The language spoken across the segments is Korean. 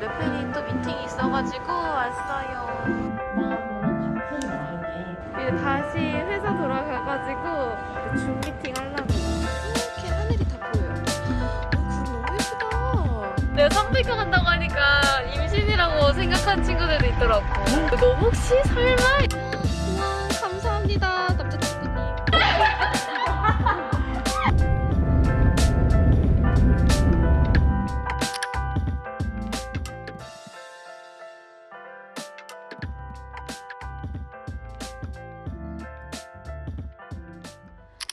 레페리 또 미팅이 있어가지고 왔어요. 이제 다시 회사 돌아가가지고 줌 미팅 하려고. 이렇게 하늘이 다 보여요. 어, 구름 너무 예쁘다. 내가 쌍둥이과 간다고 하니까 임신이라고 생각한 친구들도 있더라고. 너무 혹시 설마?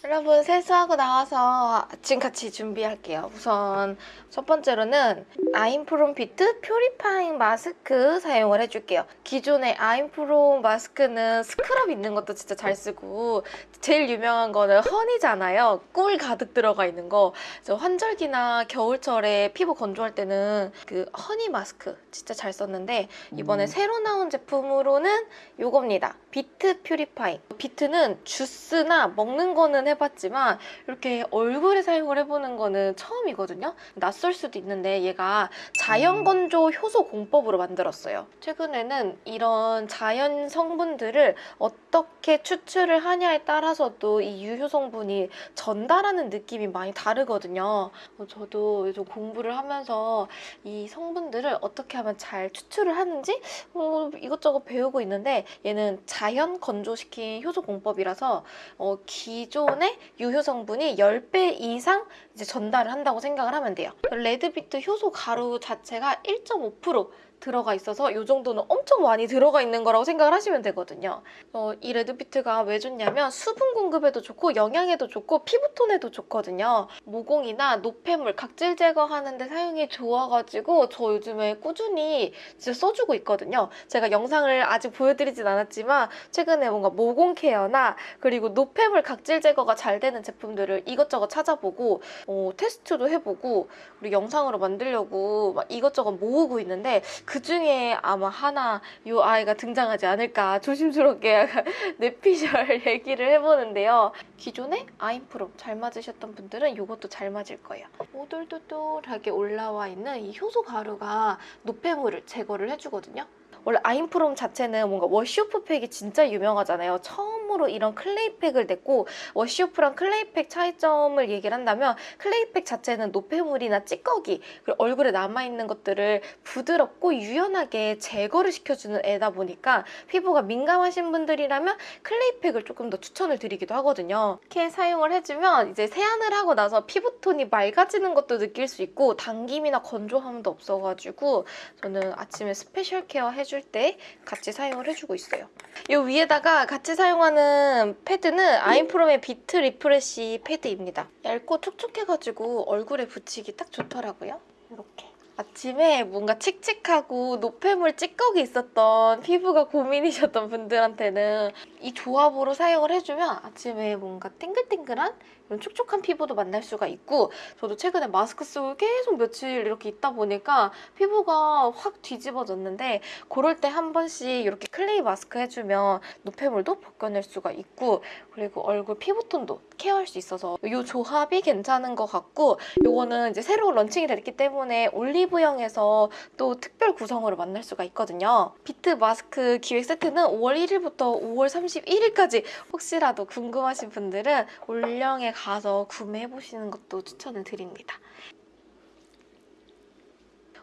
여러분 세수하고 나와서 아침 같이 준비할게요. 우선 첫 번째로는 아임프롬 비트 퓨리파잉 마스크 사용을 해줄게요. 기존의 아임프롬 마스크는 스크럽 있는 것도 진짜 잘 쓰고 제일 유명한 거는 허니잖아요. 꿀 가득 들어가 있는 거. 그래서 환절기나 겨울철에 피부 건조할 때는 그 허니 마스크 진짜 잘 썼는데 이번에 음. 새로 나온 제품으로는 요겁니다. 비트 퓨리파잉. 비트는 주스나 먹는 거는 해봤지만 이렇게 얼굴에 사용을 해보는 거는 처음이거든요. 낯설 수도 있는데 얘가 자연 건조 효소 공법으로 만들었어요. 최근에는 이런 자연 성분들을 어떻게 추출을 하냐에 따라서도 이 유효 성분이 전달하는 느낌이 많이 다르거든요. 어, 저도 요즘 공부를 하면서 이 성분들을 어떻게 하면 잘 추출을 하는지 어, 이것저것 배우고 있는데 얘는 자연 건조시킨 효소 공법이라서 어, 기존의 유효 성분이 10배 이상 이제 전달을 한다고 생각을 하면 돼요. 레드비트 효소 가루 자체가 1.5% 들어가 있어서 이 정도는 엄청 많이 들어가 있는 거라고 생각을 하시면 되거든요. 어, 이 레드비트가 왜 좋냐면 수분 공급에도 좋고 영양에도 좋고 피부톤에도 좋거든요. 모공이나 노폐물, 각질 제거하는 데 사용이 좋아가지고 저 요즘에 꾸준히 진짜 써주고 있거든요. 제가 영상을 아직 보여드리진 않았지만 최근에 뭔가 모공 케어나 그리고 노폐물 각질 제거가 잘 되는 제품들을 이것저것 찾아보고 어, 테스트도 해보고 우리 영상으로 만들려고 막 이것저것 모으고 있는데 그 중에 아마 하나 이 아이가 등장하지 않을까 조심스럽게 뇌피셜 얘기를 해보는데요. 기존에 아임프롬 잘 맞으셨던 분들은 이것도 잘 맞을 거예요. 오돌도돌하게 올라와 있는 이 효소 가루가 노폐물을 제거를 해주거든요. 원래 아임프롬 자체는 뭔가 wash-off 팩이 진짜 유명하잖아요. 처음으로 이런 clay팩을 냈고 wash-off랑 clay팩 차이점을 얘기를 한다면 clay팩 자체는 노폐물이나 찌꺼기 그리고 얼굴에 남아있는 것들을 부드럽고 유연하게 제거를 시켜주는 애다 보니까 피부가 민감하신 분들이라면 clay팩을 조금 더 추천을 드리기도 하거든요. 이렇게 사용을 해주면 이제 세안을 하고 나서 피부톤이 맑아지는 것도 느낄 수 있고 당김이나 건조함도 없어가지고 저는 아침에 special care 해줄 때 같이 사용을 해주고 있어요. 이 위에다가 같이 사용하는 패드는 아임프롬의 비트 refresh 패드입니다. 얇고 촉촉해가지고 얼굴에 붙이기 딱 좋더라고요. 이렇게. 아침에 뭔가 칙칙하고 노폐물 찌꺼기 있었던 피부가 고민이셨던 분들한테는 이 조합으로 사용을 해주면 아침에 뭔가 땡글땡글한 이런 촉촉한 피부도 만날 수가 있고 저도 최근에 마스크 쓰고 계속 며칠 이렇게 있다 보니까 피부가 확 뒤집어졌는데 그럴 때 한 번씩 이렇게 clay 마스크 해주면 노폐물도 벗겨낼 수가 있고 그리고 얼굴 피부톤도 care할 수 있어서 이 조합이 괜찮은 것 같고 이거는 이제 새로 launching이 됐기 때문에 올리브영에서 또 특별 구성으로 만날 수가 있거든요. 비트 마스크 기획 세트는 5월 1일부터 5월 31일까지 혹시라도 궁금하신 분들은 올영에 가서 구매해보시는 것도 추천을 드립니다.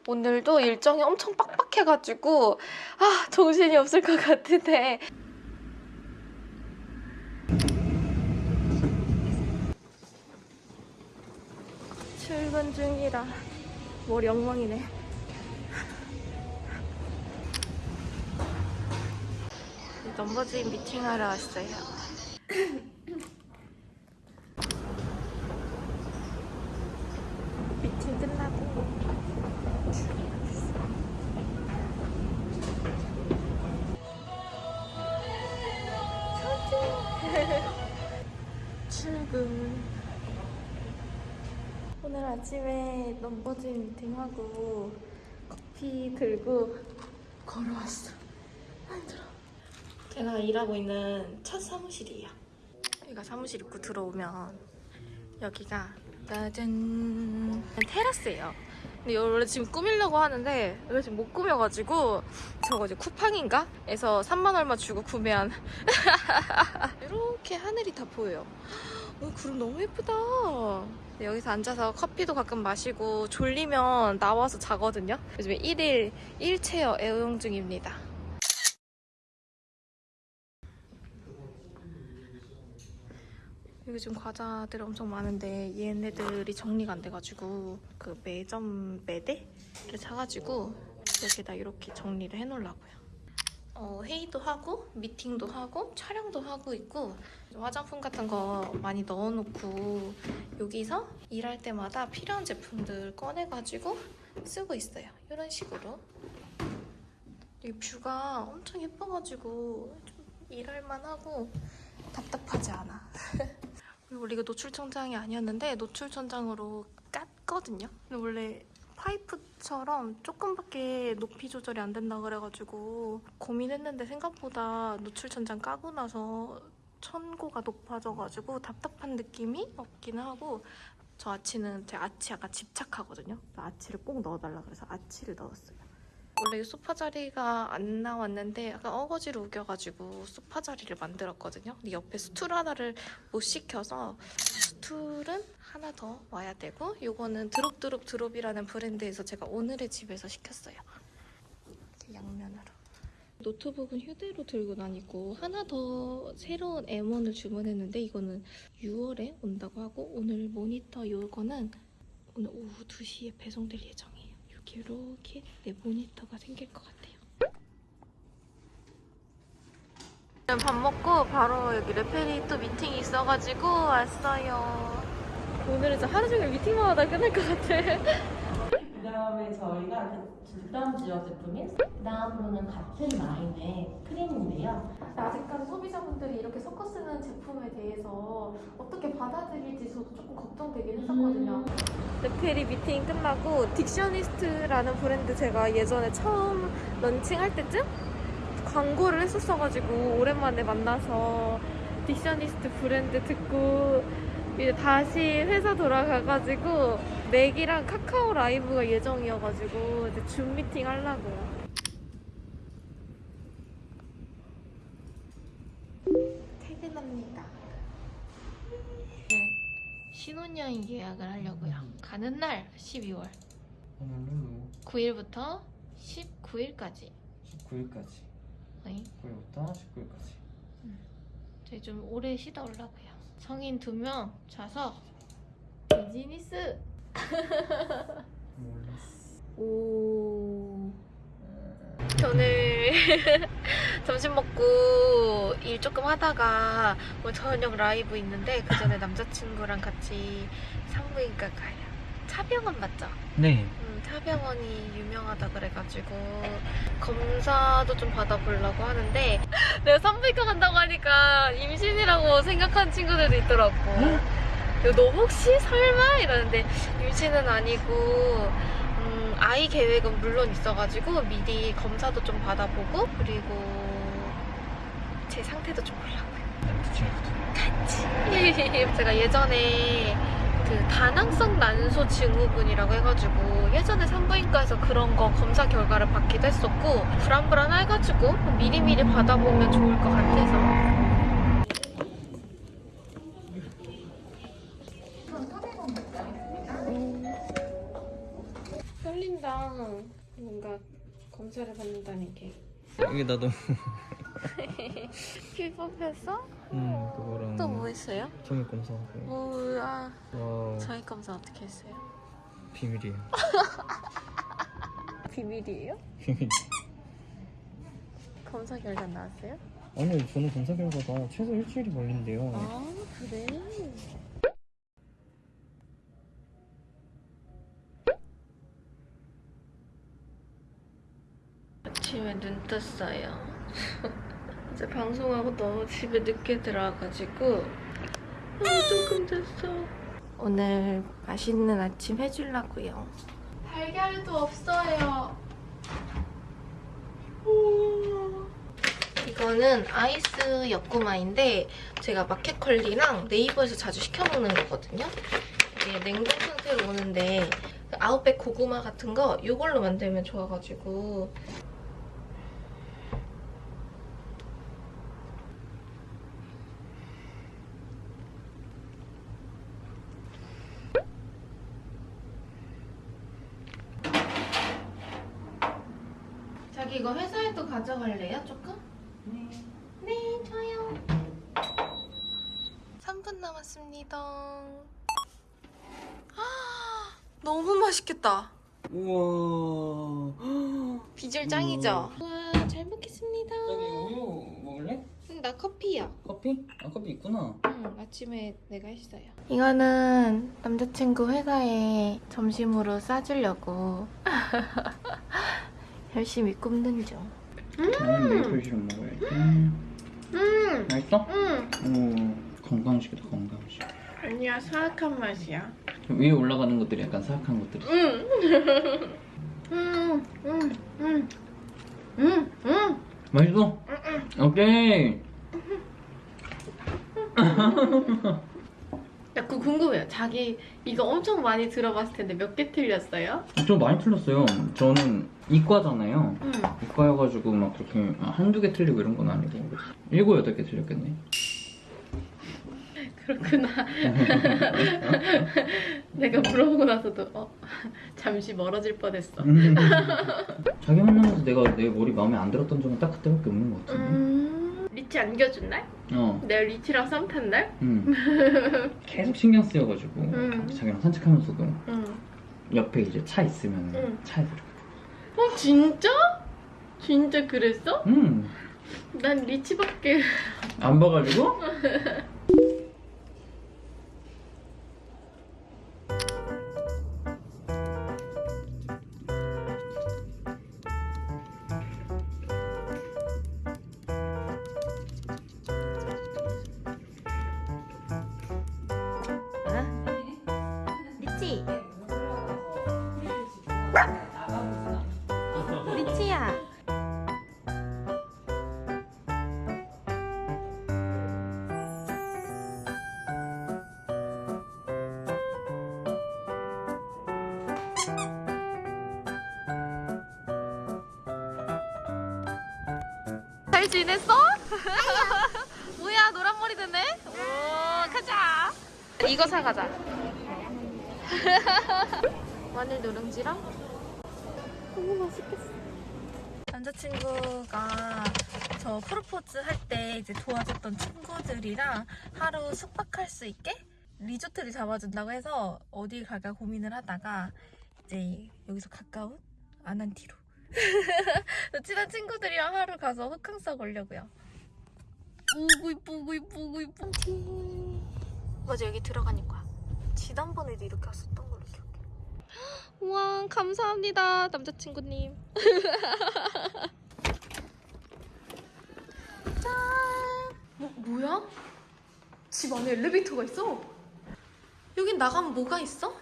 오늘도 일정이 엄청 빡빡해가지고 아 정신이 없을 것 같은데. 출근 중이라 머리 엉망이네. 넘버즈인 미팅하러 왔어요 아침에 넘버즈인 미팅하고 커피 들고 걸어왔어 아, 힘들어 제가 일하고 있는 첫 사무실이에요 여기가 사무실 입구 들어오면 여기가 짜잔 테라스예요 근데 원래 지금 꾸미려고 하는데 이거 지금 못 꾸며가지고 저거 이제 쿠팡인가? 에서 3만 얼마 주고 구매한 이렇게 하늘이 다 보여요. 어, 구름 너무 예쁘다. 네, 여기서 앉아서 커피도 가끔 마시고 졸리면 나와서 자거든요. 요즘에 1일 1체어 애용 중입니다. 여기 지금 과자들 엄청 많은데 얘네들이 정리가 안 돼가지고 그 매점 매대를 사가지고 여기다 이렇게 정리를 해놓으려고요. 어, 회의도 하고 미팅도 하고 촬영도 하고 있고 화장품 같은 거 많이 넣어놓고 여기서 일할 때마다 필요한 제품들 꺼내가지고 쓰고 있어요. 이런 식으로. 이 뷰가 엄청 예뻐가지고 좀 일할만 하고 답답하지 않아. 원래 이거 노출 천장이 아니었는데 노출 천장으로 깠거든요. 근데 원래 파이프처럼 조금밖에 높이 조절이 안 된다 그래가지고 고민했는데 생각보다 노출 천장 까고 나서 천고가 높아져가지고 답답한 느낌이 없긴 하고 저 아치는 제 아치 약간 집착하거든요. 아치를 꼭 넣어달라 그래서 아치를 넣었어요. 원래 이 소파 자리가 안 나왔는데 약간 어거지로 우겨가지고 소파 자리를 만들었거든요. 근데 옆에 stool 하나를 못 시켜서 stool은 하나 더 와야 되고 요거는 드롭드롭 드롭이라는 브랜드에서 제가 오늘의 집에서 시켰어요. 양면으로. 노트북은 휴대로 들고 다니고 하나 더 새로운 M1을 주문했는데 이거는 6월에 온다고 하고 오늘 모니터 요거는 오늘 오후 2시에 배송될 예정이에요. 이렇게 이렇게 내 모니터가 생길 것 같아요. 밥 먹고 바로 여기 레페리 또 미팅이 있어가지고 왔어요. 오늘은 진짜 하루 종일 미팅만 하다 끝날 것 같아. 그 다음에 저희가 그 다음 지역 제품인 그 다음으로는 같은 라인의 크림인데요. 아직까지 소비자분들이 이렇게 섞어 쓰는 제품에 대해서 어떻게 받아들일지 저도 조금 걱정되긴 했었거든요. 레페리 미팅 끝나고 딕셔니스트라는 브랜드 제가 예전에 처음 launching할 때쯤 광고를 했었어가지고 오랜만에 만나서 딕셔니스트 브랜드 듣고 이제 다시 회사 돌아가가지고 맥이랑 카카오 라이브가 예정이어가지고 이제 줌 미팅 하려고요. 퇴근합니다. 신혼여행 예약을 하려고요. 가는 날 12월 오늘은 9일부터 19일까지. 19일까지. 네. 9일부터 19일까지. 저희 좀 오래 쉬다 오려고요. 성인 두명 좌석 비즈니스. 오. 오늘 점심 먹고 일 조금 하다가 오늘 저녁 라이브 있는데 그 전에 남자친구랑 같이 산부인과 가요. 차병원 맞죠? 네. 음, 차병원이 유명하다 그래가지고 검사도 좀 받아보려고 하는데 내가 산부인과 간다고 하니까 임신이라고 생각한 친구들도 있더라고. 너 혹시 설마 이러는데 임신은 아니고 음, 아이 계획은 물론 있어가지고 미리 검사도 좀 받아보고 그리고 제 상태도 좀 보려고요. 같이. 제가 예전에 그 다낭성 난소 증후군이라고 해가지고 예전에 산부인과에서 그런 거 검사 결과를 받기도 했었고 불안불안해가지고 미리미리 받아보면 좋을 것 같아서 떨린다 뭔가 검사를 받는다는 게 이게 나도. 피부에서 음 그거랑. 또 뭐 했어요? 정맥 검사하고. 뭐야 와 저희 검사 어떻게 했어요? 비밀이에요. 비밀이에요? 비밀. 검사 결과 나왔어요? 아니요 저는 검사 결과가 최소 일주일이 걸린대요. 아 그래? 아침에 눈 떴어요. 이제 방송하고 너무 집에 늦게 들어와가지고 아 조금 됐어. 오늘 맛있는 아침 해주려고요. 달걀도 없어요. 음. 이거는 아이스 여꾸마인데 제가 마켓컬리랑 네이버에서 자주 시켜 먹는 거거든요. 이게 냉동 상태로 오는데 그 아웃백 고구마 같은 거 이걸로 만들면 좋아가지고 자기 이거 회사에도 가져갈래요? 조금? 네. 네, 좋아요. 3분 남았습니다. 아, 너무 맛있겠다. 우와. 비주얼 짱이죠? 와, 잘 먹겠습니다. 저기 우유 먹을래? 응, 나 커피야. 커피? 아 커피 있구나. 응, 아침에 내가 했어요. 이거는 남자친구 회사에 점심으로 싸주려고 열심히 굽는 중. 메이플 시럽 먹어야지. 음. 음, 맛있어? 음. 오 건강식이다 건강식. 아니야, 사악한 맛이야. 위에 올라가는 것들이 약간 사악한 것들이. 음, 음, 음, 음, 음, 음. 맛있어? 오케이. 야, 그거 궁금해요. 자기 이거 엄청 많이 들어봤을 텐데 몇 개 틀렸어요? 저 많이 틀렸어요. 저는 이과잖아요. 응. 이과여가지고 막 그렇게 한두 개 틀리고 이런 건 아니고 일곱 여덟 개 틀렸겠네. 그렇구나. 내가 물어보고 나서도 어, 잠시 멀어질 뻔했어. 음. 자기 만나면서 내가 내 머리 마음에 안 들었던 적은 딱 그때밖에 없는 것 같은데. 음, 리치 안겨준 날? 어. 내가 리치랑 썸 탄 날? 음. 계속 신경 쓰여가지고 음. 자기랑 산책하면서도 응. 옆에 이제 차 있으면 음. 차에서 이렇게. 어, 진짜? 진짜 그랬어? 음. 난 리치밖에. 안 봐가지고? 잘 지냈어? 뭐야 노란 머리 되네? 오 가자. 이거 사 가자. 마늘 누룽지랑 너무 맛있겠어. 남자친구가 저 프로포즈 할 때 이제 도와줬던 친구들이랑 하루 숙박할 수 있게 리조트를 잡아준다고 해서 어디 갈까 고민을 하다가 이제 여기서 가까운 아난티로 친한 친구들이랑 하루 가서 호캉스 걸려고요. 오구 이쁘고 이쁘고 이쁘고 맞아 여기 들어가니까 지난번에도 이렇게 왔었던 걸로 기억해. 우와 감사합니다 남자친구님. 짠. 뭐 뭐야? 집 안에 엘리베이터가 있어? 여긴 나가면 뭐가 있어?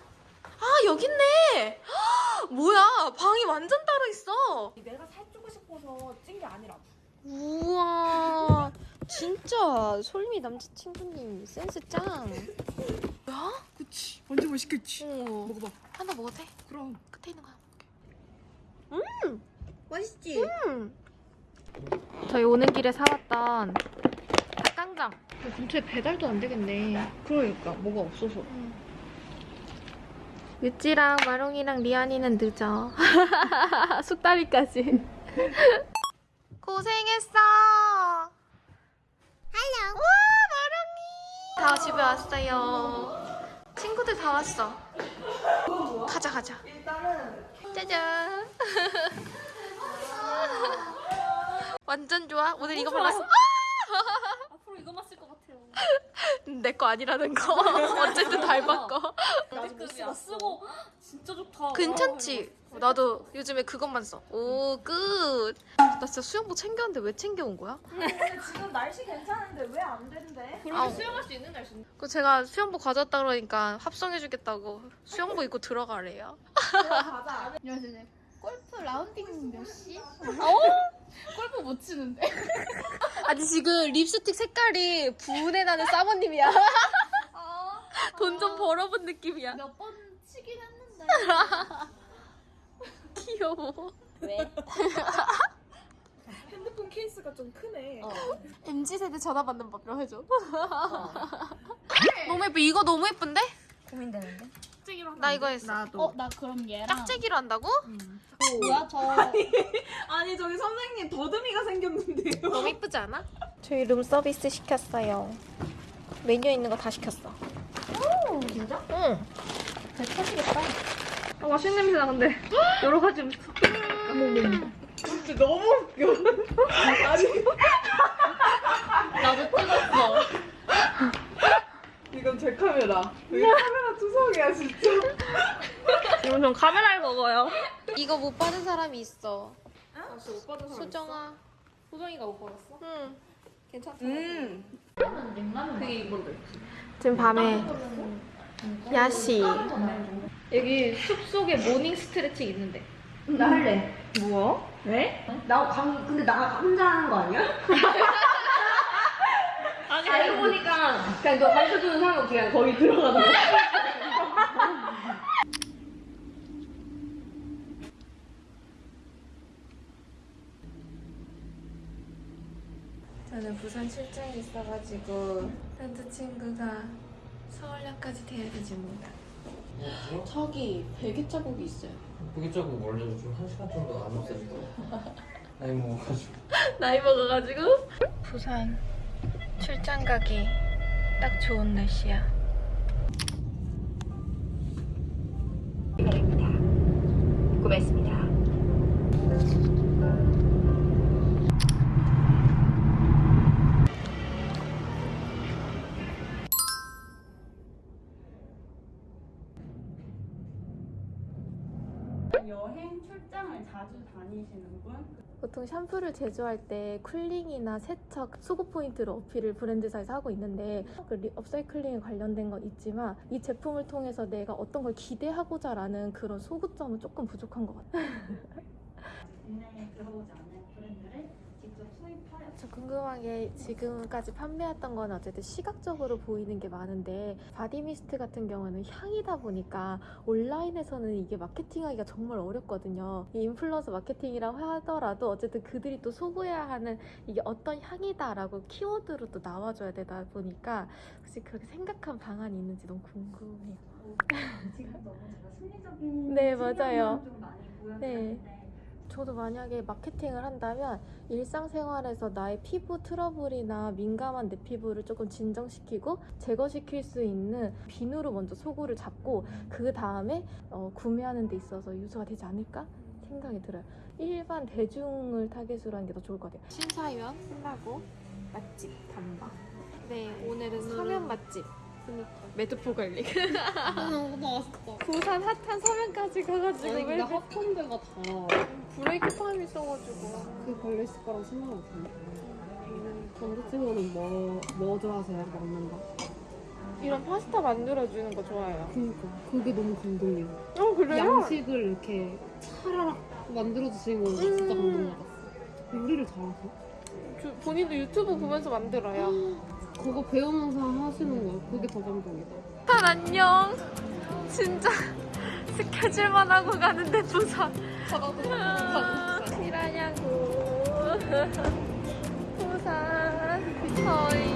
아 여기 있네. 뭐야 방이 완전 따로 있어. 내가 살찌고 싶어서 찐 게 아니라. 우와 진짜 솔미 남자친구님 센스 짱. 뭐야? 그치. 완전 맛있겠지. 어. 먹어봐. 하나 먹어도 돼? 그럼. 끝에 있는 거 하나 먹을게. 음! 맛있지? 음! 저희 오는 길에 사왔던 닭강정. 근처에 배달도 안 되겠네. 그러니까 뭐가 없어서. 유찌랑 마롱이랑 리안이는 늦어. 숙다리까지. 고생했어. 할로. 와 마롱이. 다 집에 왔어요. 친구들 다 왔어. 가자 가자. 짜잔. 완전 좋아. 오늘 이거 발랐어. 앞으로 이거만 쓸것 같아요. 내 거 아니라는 거. 어쨌든 닮았고. 나도 쓰고 진짜 좋다. 괜찮지? 나도 요즘에 그것만 써. 오, 끝. 나 진짜 수영복 챙겼는데 왜 챙겨온 거야? 지금 날씨 괜찮은데 왜 안 된대? 아우. 수영할 수 있는 날씨인데. 그 제가 수영복 가져왔다 그러니까 합성해주겠다고 수영복 입고 들어가래요. 가자. 안녕하세요. 골프 라운딩 몇 시? 어? 골프 못 치는데. 아니 지금 립스틱 색깔이 분해 나는 사모님이야. 아, 돈 좀 벌어본 느낌이야. 몇 번 치긴 했는데 귀여워. 왜? 핸드폰 케이스가 좀 크네. 어. MZ 세대 전화 받는 법이라 해줘. 어. 너무 예뻐. 이거 너무 예쁜데? 고민되는데? 나 이거 했어. 나도. 어, 나 그럼 얘랑 짝재기로 한다고? 뭐야 저 아니 저기 선생님 더듬이가 생겼는데요. 너무 예쁘지 않아? 저희 룸 서비스 시켰어요. 메뉴에 있는 거 다 시켰어. 오, 진짜? 응. 잘 터지겠다. 아, 맛있는 냄새 나 근데 여러 가지 음식 섞여. 진짜 너무 웃겨. 아니 나도 찍었어. 이건 제 카메라. 왜 카메라 투성이야 진짜. 이건 전 카메라를 먹어요. 이거 못 받은 사람이 있어. 아, 저못 받은 사람 수정아. 소정이가 못 받았어? 응. 괜찮다. 음. 그게 이걸로. 지금 밤에 야시. 여기 숲속에 모닝 스트레칭 있는데. 나 할래. 뭐야? 왜? 나 감, 근데 나 혼자 하는 거 아니야? 아니 알고 보니까 그냥 너 가르쳐주는 사람 그냥 거기 들어가는 거야. 저는 부산 출장이 있어가지고 남자친구가 서울역까지 데려다지 못다 저기 베개 자국이 있어요. 그게 조금 원래 좀한 시간 정도 안 없어지더라고. 나이 먹어가지고. 나이 먹어가지고 부산 출장 가기 딱 좋은 날씨야. 구매했습니다. 여행 출장을 자주 다니시는 분? 보통 샴푸를 제조할 때 cooling이나 세척, 소구 포인트를 어필을 브랜드사에서 하고 있는데 그 리- upcycling에 관련된 건 있지만 이 제품을 통해서 내가 어떤 걸 기대하고자 라는 그런 소구점은 조금 부족한 것 같아요. 국내에 들어오지 않은 브랜드를 직접 수입하여 저 궁금한 게 지금까지 판매했던 건 어쨌든 시각적으로 보이는 게 많은데 body mist 같은 경우는 향이다 보니까 온라인에서는 이게 마케팅하기가 정말 어렵거든요. 이 인플루언서 마케팅이라고 하더라도 어쨌든 그들이 또 소구해야 하는 이게 어떤 향이다라고 키워드로 또 나와줘야 되다 보니까 혹시 그렇게 생각한 방안이 있는지 너무 궁금해요. 지금 너무 제가 심리적인 네, 맞아요. 좀 많이 보여드렸는데 저도 만약에 마케팅을 한다면 일상생활에서 나의 피부 트러블이나 민감한 내 피부를 조금 진정시키고 제거시킬 수 있는 비누로 먼저 소구를 잡고 그 다음에 어, 구매하는 데 있어서 유수가 되지 않을까 생각이 들어요. 일반 대중을 타겟으로 하는 게 더 좋을 것 같아요. 심사위원 끝나고 맛집 탐방. 네, 오늘은 서면 맛집. 매드포 갈릭. 너무 맛있어. 부산 hot한 서면까지 가가지고 아니 왜 근데 hot한데가 다 break time 있어가지고. 그 걸렸을 생각 못했네 남자친구는 뭐, 뭐 좋아하세요? 먹는 거? 이런 파스타 만들어주는 거 좋아해요. 그니까 그게 너무 감동이야 어 그래요? 양식을 이렇게 차라락 만들어주시는 거 진짜 음. 감동받았어 요리를 잘하세요? 주- 본인도 유튜브 보면서 만들어요. 그거 배우면서 하시는 거야 그게 더 감동이다 부산 안녕. 진짜 스케줄만 하고 가는데 부산. 실하냐고. 부산. 저희.